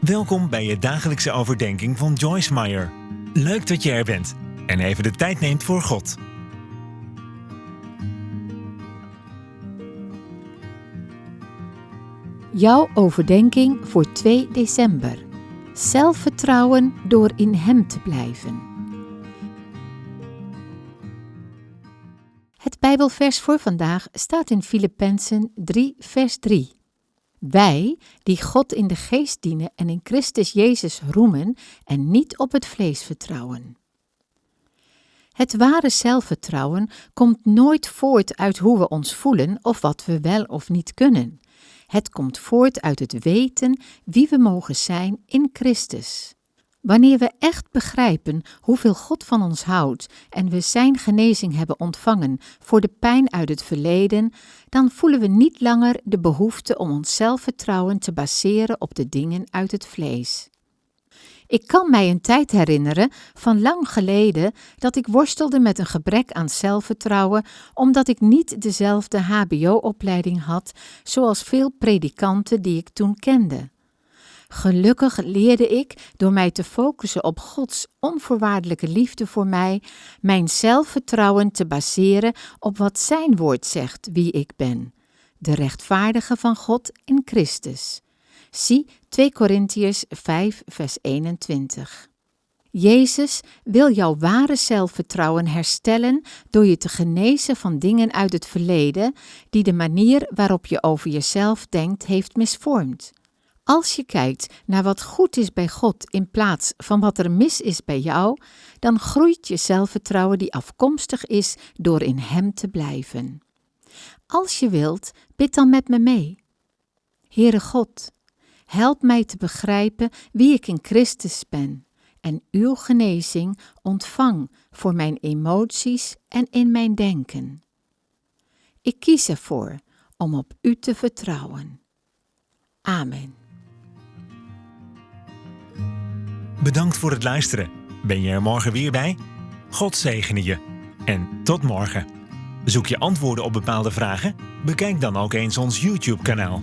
Welkom bij je dagelijkse overdenking van Joyce Meyer. Leuk dat je er bent en even de tijd neemt voor God. Jouw overdenking voor 2 december. Zelfvertrouwen door in Hem te blijven. Het Bijbelvers voor vandaag staat in Filippenzen 3, vers 3. Wij, die God in de geest dienen en in Christus Jezus roemen en niet op het vlees vertrouwen. Het ware zelfvertrouwen komt nooit voort uit hoe we ons voelen of wat we wel of niet kunnen. Het komt voort uit het weten wie we mogen zijn in Christus. Wanneer we echt begrijpen hoeveel God van ons houdt en we Zijn genezing hebben ontvangen voor de pijn uit het verleden, dan voelen we niet langer de behoefte om ons zelfvertrouwen te baseren op de dingen uit het vlees. Ik kan mij een tijd herinneren, van lang geleden, dat ik worstelde met een gebrek aan zelfvertrouwen, omdat ik niet dezelfde HBO-opleiding had zoals veel predikanten die ik toen kende. Gelukkig leerde ik, door mij te focussen op Gods onvoorwaardelijke liefde voor mij, mijn zelfvertrouwen te baseren op wat Zijn woord zegt wie ik ben, de rechtvaardige van God in Christus. Zie 2 Korintiërs 5, vers 21. Jezus wil jouw ware zelfvertrouwen herstellen door je te genezen van dingen uit het verleden die de manier waarop je over jezelf denkt heeft misvormd. Als je kijkt naar wat goed is bij God in plaats van wat er mis is bij jou, dan groeit je zelfvertrouwen die afkomstig is door in Hem te blijven. Als je wilt, bid dan met me mee. Heere God, help mij te begrijpen wie ik in Christus ben en uw genezing ontvang voor mijn emoties en in mijn denken. Ik kies ervoor om op u te vertrouwen. Amen. Bedankt voor het luisteren. Ben je er morgen weer bij? God zegene je. En tot morgen. Zoek je antwoorden op bepaalde vragen? Bekijk dan ook eens ons YouTube-kanaal.